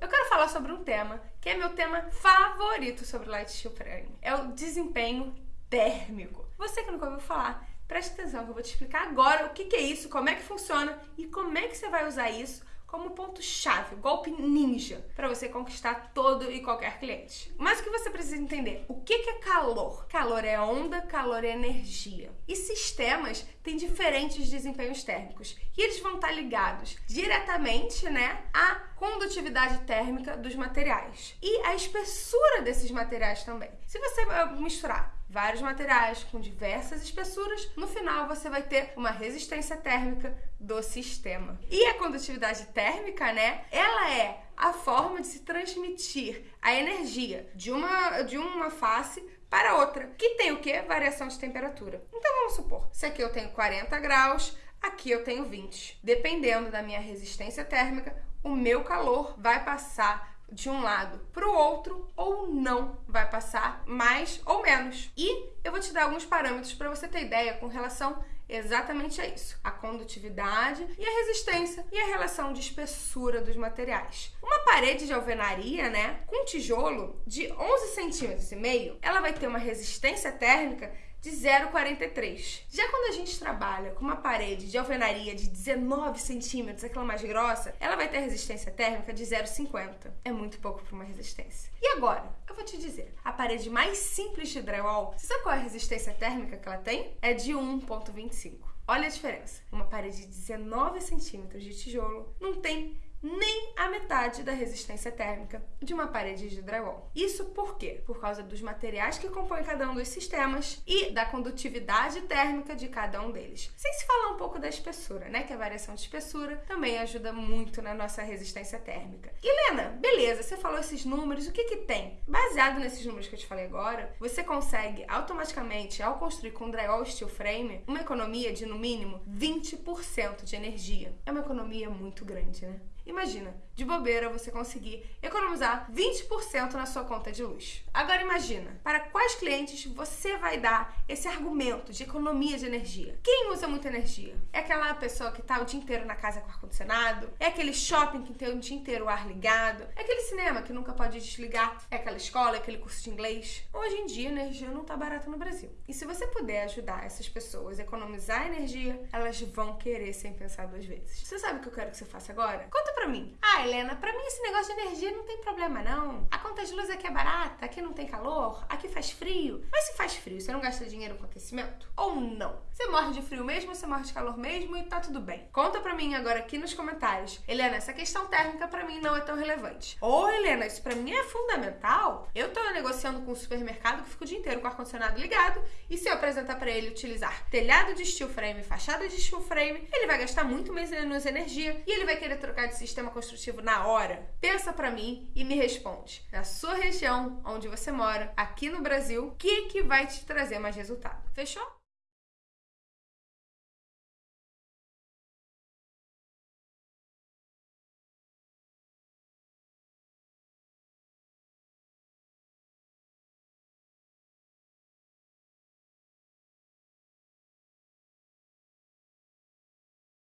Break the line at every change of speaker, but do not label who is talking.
Eu quero falar sobre um tema que é meu tema favorito sobre Light Steel Frame. É o desempenho térmico. Você que nunca ouviu falar, preste atenção que eu vou te explicar agora o que, que é isso, como é que funciona e como é que você vai usar isso como ponto-chave, golpe ninja, para você conquistar todo e qualquer cliente. Mas o que você precisa entender? O que é calor? Calor é onda, calor é energia. E sistemas têm diferentes desempenhos térmicos e eles vão estar ligados diretamente, né, à condutividade térmica dos materiais e à espessura desses materiais também. Se você misturar vários materiais com diversas espessuras, no final você vai ter uma resistência térmica do sistema. E a condutividade térmica, né, ela é a forma de se transmitir a energia de uma, de uma face para outra, que tem o que? Variação de temperatura. Então vamos supor, se aqui eu tenho 40 graus, aqui eu tenho 20. Dependendo da minha resistência térmica, o meu calor vai passar de um lado para o outro ou não vai passar mais ou menos. E eu vou te dar alguns parâmetros para você ter ideia com relação exatamente a isso: a condutividade e a resistência e a relação de espessura dos materiais. Uma parede de alvenaria, né, com tijolo de 11 centímetros e meio, ela vai ter uma resistência térmica de 0,43. Já quando a gente trabalha com uma parede de alvenaria de 19 centímetros, aquela mais grossa, ela vai ter resistência térmica de 0,50. É muito pouco para uma resistência. E agora, eu vou te dizer, a parede mais simples de drywall, você sabe qual é a resistência térmica que ela tem? É de 1,25. Olha a diferença. Uma parede de 19 centímetros de tijolo não tem nem a metade da resistência térmica de uma parede de drywall. Isso por quê? Por causa dos materiais que compõem cada um dos sistemas e da condutividade térmica de cada um deles. Sem se falar um pouco da espessura, né? Que a variação de espessura também ajuda muito na nossa resistência térmica. Helena, beleza, você falou esses números, o que que tem? Baseado nesses números que eu te falei agora, você consegue automaticamente, ao construir com drywall steel frame, uma economia de no mínimo 20% de energia. É uma economia muito grande, né? Imagina, de bobeira você conseguir economizar 20% na sua conta de luz. Agora imagina, para quais clientes você vai dar esse argumento de economia de energia? Quem usa muita energia? É aquela pessoa que está o dia inteiro na casa com ar-condicionado? É aquele shopping que tem o dia inteiro o ar ligado? É aquele cinema que nunca pode desligar? É aquela escola, aquele curso de inglês? Hoje em dia a energia não está barata no Brasil. E se você puder ajudar essas pessoas a economizar energia, elas vão querer sem pensar duas vezes. Você sabe o que eu quero que você faça agora? Conta pra mim. Ah, Helena, pra mim esse negócio de energia não tem problema, não. A conta de luz aqui é barata, aqui não tem calor, aqui faz frio. Mas se faz frio, você não gasta dinheiro com aquecimento? Ou não? Você morre de frio mesmo, você morre de calor mesmo e tá tudo bem. Conta pra mim agora aqui nos comentários. Helena, essa questão térmica pra mim não é tão relevante. Ou, Helena, isso pra mim é fundamental. Eu tô negociando com um supermercado que fica o dia inteiro com o ar-condicionado ligado e se eu apresentar para ele utilizar telhado de steel frame, fachada de steel frame, ele vai gastar muito menos energia e ele vai querer trocar de sistema construtivo na hora? Pensa para mim e me responde. Na sua região, onde você mora, aqui no Brasil, o que que vai te trazer mais resultado? Fechou?